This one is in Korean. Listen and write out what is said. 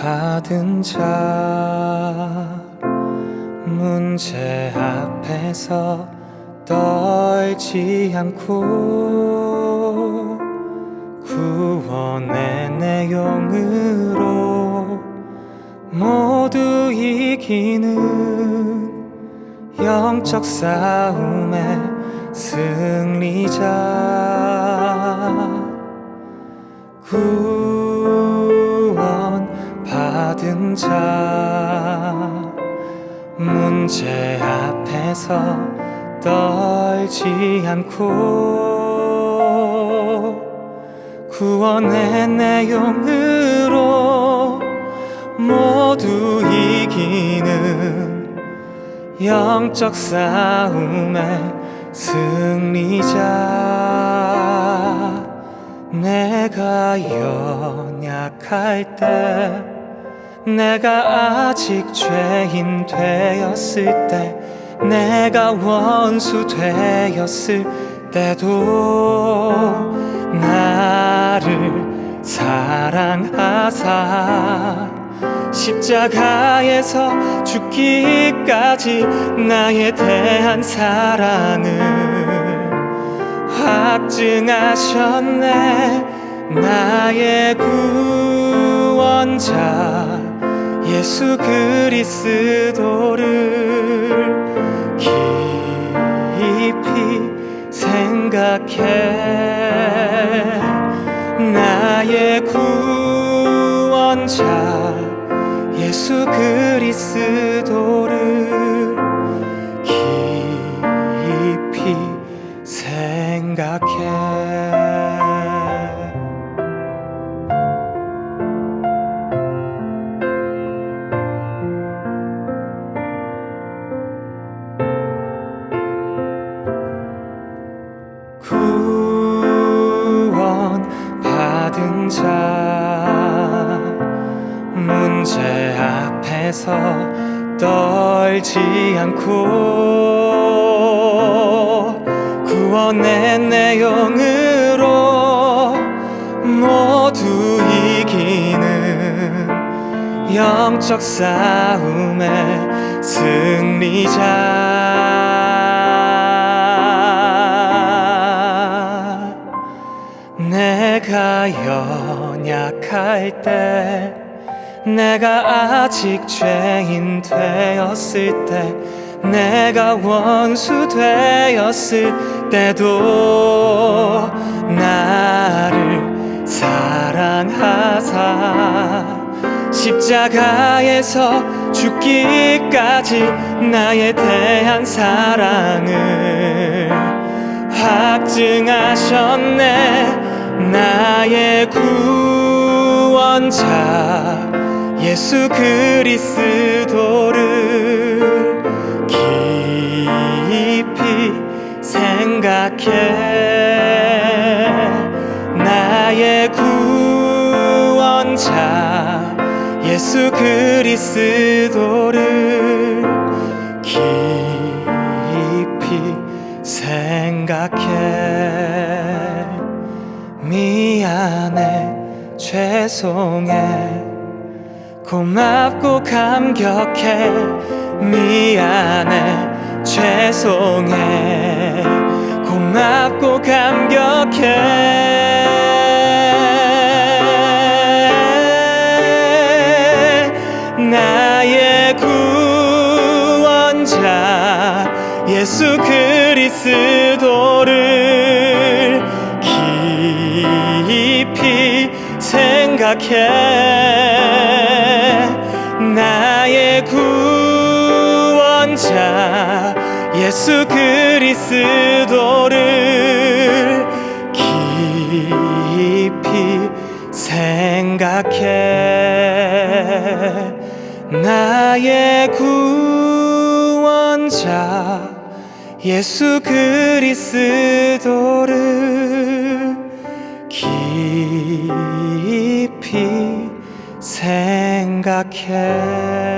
받은 자 문제 앞에서 떨지 않고 구원의 내용으로 모두 이기는 영적 싸움의 승리자. 구원 받은 자 문제 앞에서 떨지 않고 구원의 내용으로 모두 이기는 영적 싸움의 승리자. 내가 연약할 때 내가 아직 죄인 되었을 때 내가 원수 되었을 때도 나를 사랑하사 십자가에서 죽기까지 나에 대한 사랑을 확증하셨네. 나의 구원자 예수 그리스도를 깊이 생각해 나의 구원자 예수 그리스도 받은 자 문제 앞에서 떨지 않고 구원의 내용으로 모두 이기는 영적 싸움의 승리자 연약할 때 내가 아직 죄인 되었을 때 내가 원수 되었을 때도 나를 사랑하사 십자가에서 죽기까지 나에 대한 사랑을 확증하셨네. 나의 구원자 예수 그리스도를 깊이 생각해 나의 구원자 예수 그리스도를 깊이 생각해 죄송해. 고맙고 감격해. 미안해. 죄송해. 고맙고 감격해. 나의 구원자 예수 그리스도를 깊이 생각해. 나의 구원자 예수 그리스도를 깊이 생각해. 나의 구원자 예수 그리스도를 깊이 생각해